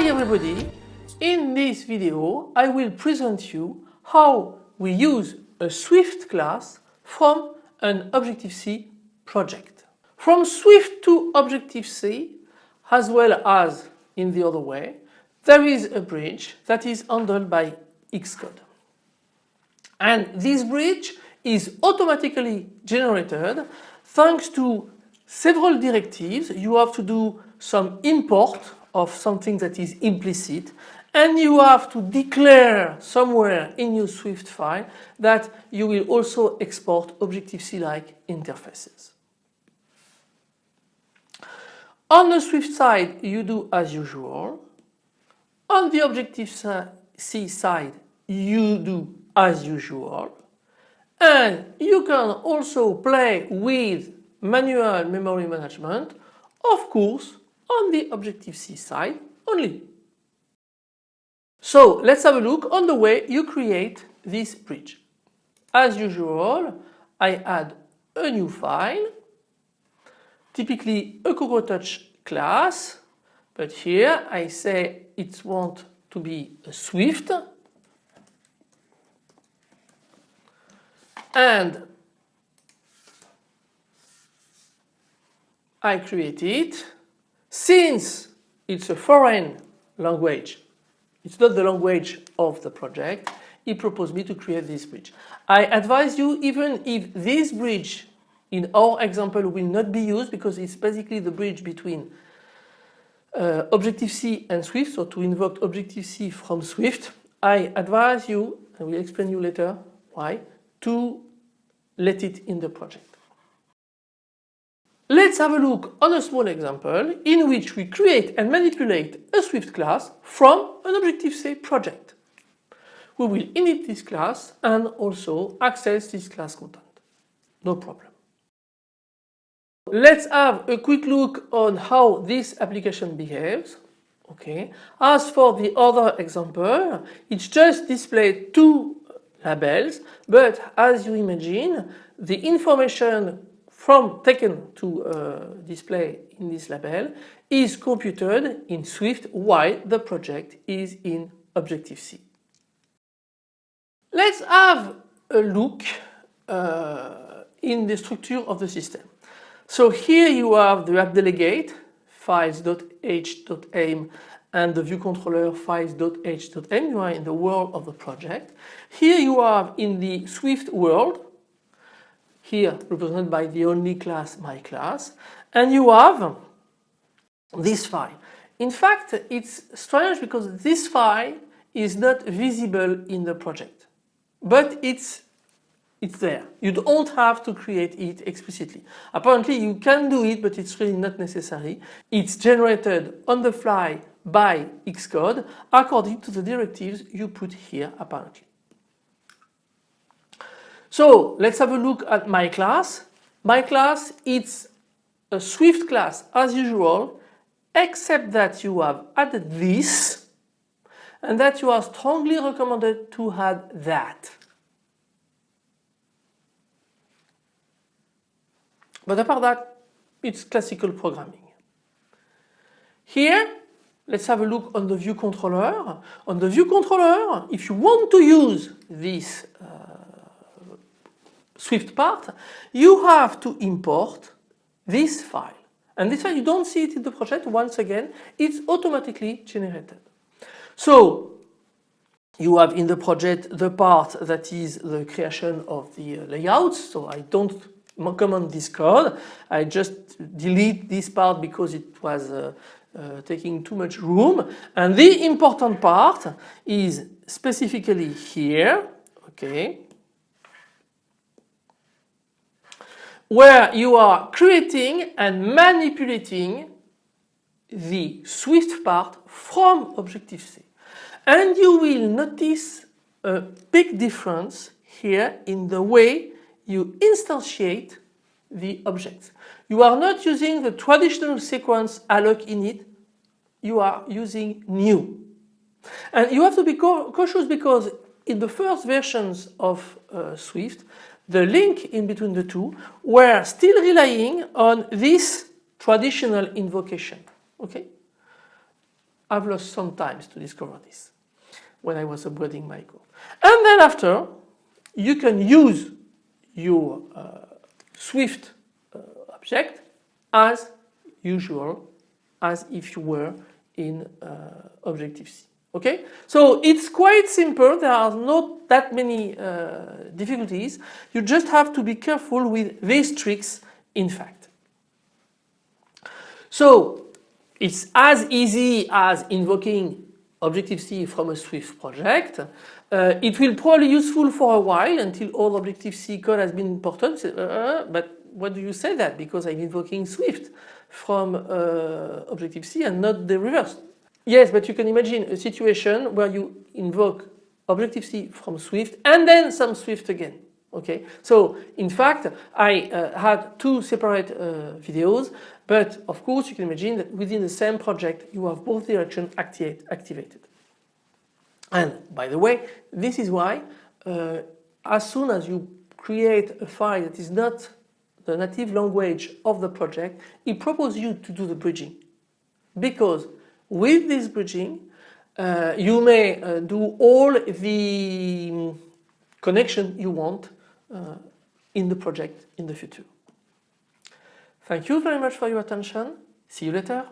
Hi everybody! In this video I will present you how we use a Swift class from an Objective-C project. From Swift to Objective-C as well as in the other way there is a bridge that is handled by Xcode. And this bridge is automatically generated thanks to several directives. You have to do some import of something that is implicit and you have to declare somewhere in your Swift file that you will also export Objective-C-like interfaces. On the Swift side you do as usual. On the Objective-C side you do as usual. And you can also play with manual memory management, of course on the Objective-C side only. So let's have a look on the way you create this bridge. As usual I add a new file, typically a CocoaTouch class, but here I say it wants to be a Swift and I create it since it's a foreign language, it's not the language of the project, he proposed me to create this bridge. I advise you even if this bridge in our example will not be used because it's basically the bridge between uh, Objective-C and Swift, so to invoke Objective-C from Swift, I advise you, I will explain you later why, to let it in the project. Let's have a look on a small example in which we create and manipulate a Swift class from an Objective-C project. We will init this class and also access this class content. No problem. Let's have a quick look on how this application behaves. Okay. As for the other example, it's just displayed two labels, but as you imagine, the information from taken to uh, display in this label is computed in Swift while the project is in Objective-C. Let's have a look uh, in the structure of the system. So here you have the app delegate files.h.m and the view controller files.h.m. You are in the world of the project. Here you have in the Swift world here represented by the only class my class and you have this file. In fact it's strange because this file is not visible in the project but it's it's there. You don't have to create it explicitly. Apparently you can do it but it's really not necessary. It's generated on the fly by Xcode according to the directives you put here apparently. So let's have a look at my class. My class it's a Swift class as usual except that you have added this and that you are strongly recommended to add that. But apart that it's classical programming. Here let's have a look on the view controller. On the view controller if you want to use this uh, Swift part, you have to import this file. And this file you don't see it in the project once again, it's automatically generated. So you have in the project the part that is the creation of the layouts. So I don't comment this code. I just delete this part because it was uh, uh, taking too much room. And the important part is specifically here. Okay. Where you are creating and manipulating the Swift part from Objective-C. And you will notice a big difference here in the way you instantiate the objects. You are not using the traditional sequence alloc init, you are using new. And you have to be cautious because in the first versions of uh, Swift the link in between the two were still relying on this traditional invocation. Okay? I've lost some time to discover this when I was upgrading my code. And then after, you can use your uh, Swift uh, object as usual, as if you were in uh, Objective-C. Okay, so it's quite simple. There are not that many uh, difficulties. You just have to be careful with these tricks. In fact, so it's as easy as invoking Objective-C from a Swift project. Uh, it will probably useful for a while until all Objective-C code has been imported. Uh, but what do you say that? Because I'm invoking Swift from uh, Objective-C and not the reverse. Yes, but you can imagine a situation where you invoke Objective-C from Swift and then some Swift again. Okay, so in fact I uh, had two separate uh, videos, but of course you can imagine that within the same project you have both directions activate, activated. And by the way, this is why uh, as soon as you create a file that is not the native language of the project, it proposes you to do the bridging. Because with this bridging, uh, you may uh, do all the connection you want uh, in the project in the future. Thank you very much for your attention. See you later.